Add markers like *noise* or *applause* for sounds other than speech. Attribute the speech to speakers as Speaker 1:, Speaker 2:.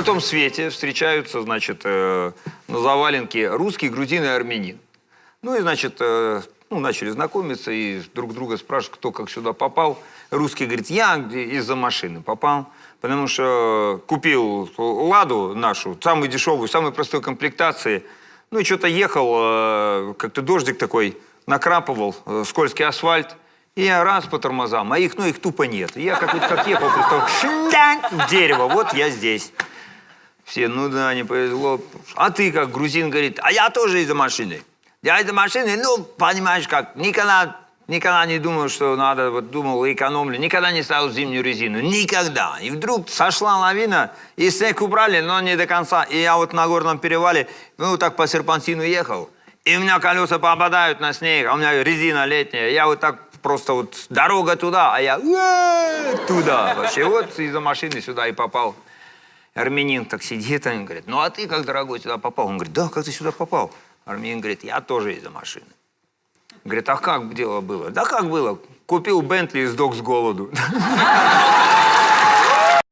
Speaker 1: на том свете встречаются, значит, э, на заваленке русский, грузин и армянин. Ну и, значит, э, ну, начали знакомиться и друг друга спрашивают, кто как сюда попал. Русский говорит, я из-за машины попал, потому что купил «Ладу» нашу, самую дешевую, самой простой комплектации. Ну и что-то ехал, э, как-то дождик такой, накрапывал, э, скользкий асфальт. И я раз по тормозам, а их, ну, их тупо нет. Я как, вот, как ехал, просто в дерево, вот я здесь. Все, ну да, не повезло. А ты как, грузин говорит, а я тоже из-за машины. Я из-за машины, ну, понимаешь как, никогда, никогда не думал, что надо, вот думал, экономлю, никогда не ставил зимнюю резину, никогда. И вдруг сошла лавина, и снег убрали, но не до конца. И я вот на горном перевале, ну, так по серпантину ехал, и у меня колеса попадают на снег, а у меня резина летняя, я вот так просто вот дорога туда, а я «Э, туда. Вообще вот из-за машины сюда и попал. Армянин так сидит, он говорит, ну а ты как, дорогой, сюда попал? Он говорит, да, как ты сюда попал? Армянин говорит, я тоже из-за машины. Говорит, а как дело было? Да как было? Купил Бентли и сдох с голоду. *laughs*